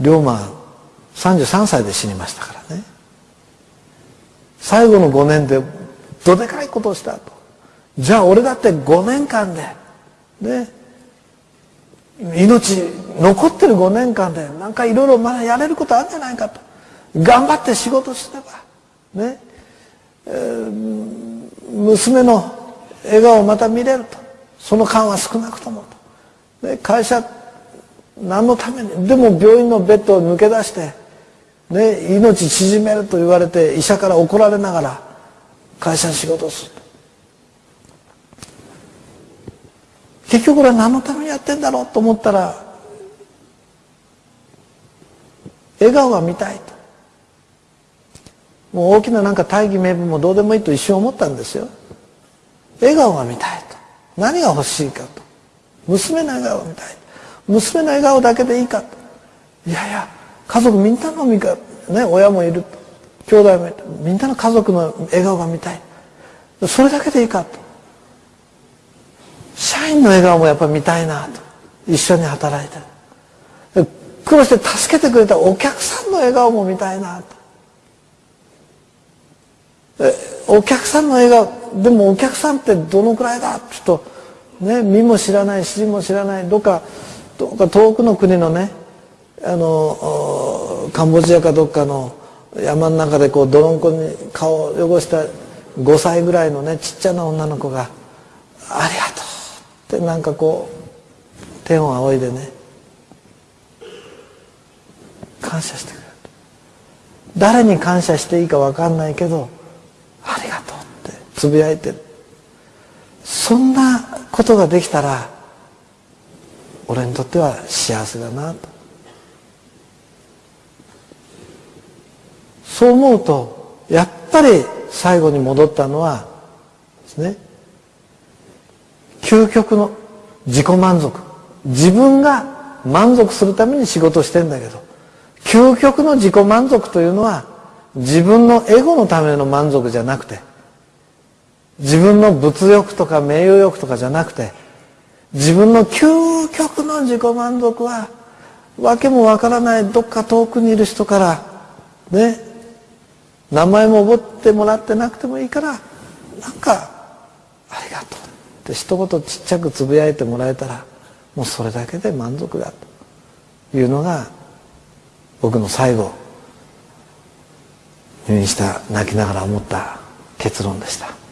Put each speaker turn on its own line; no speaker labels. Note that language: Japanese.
龍馬33歳で死にましたからね。最後の5年でどでかいことをしたと。じゃあ俺だって5年間でね。命残ってる5年間でなんかいろいろまだやれることあるんじゃないかと。頑張って仕事すればね、えー、娘の笑顔をまた見れると。その間は少なくともと、ね、会社何のために？でも病院のベッドを抜け出して、ね、命縮めると言われて医者から怒られながら会社に仕事をする結局これは何のためにやってんだろうと思ったら笑顔が見たいと。もう大きななんか大義名分もどうでもいいと一瞬思ったんですよ。笑顔が見たいと。何が欲しいかと。娘の笑顔が見たいと。娘の笑顔だけでいいかと。いやいや家族みんなの見かね親もいる兄弟もいるみんなの家族の笑顔が見たい。それだけでいいかと。社員の笑顔もやっぱり見たいなと。一緒に働いて苦労して助けてくれたお客さんの笑顔も見たいなと。お客さんの笑顔でもお客さんってどのくらいだ？ちょっとね身も知らない尻も知らない。どっか遠くの国のねあのカンボジアかどっかの山の中でこう泥んこに顔を汚した5歳ぐらいのねちっちゃな女の子が「ありがとう」ってなんかこう天を仰いでね感謝してくれる。誰に感謝していいか分かんないけど「ありがとう」ってつぶやいてる。そんなことができたら俺にとっては幸せだなと。そう思うとやっぱり最後に戻ったのはですね究極の自己満足。自分が満足するために仕事してんだけど究極の自己満足というのは自分のエゴのための満足じゃなくて自分の物欲とか名誉欲とかじゃなくて自分の究極の自己満足は訳もわからないどっか遠くにいる人からね名前も覚ってもらってなくてもいいからなんかありがとうって一言ちっちゃくつぶやいてもらえたらもうそれだけで満足だというのが僕の最後入院した泣きながら思った結論でした。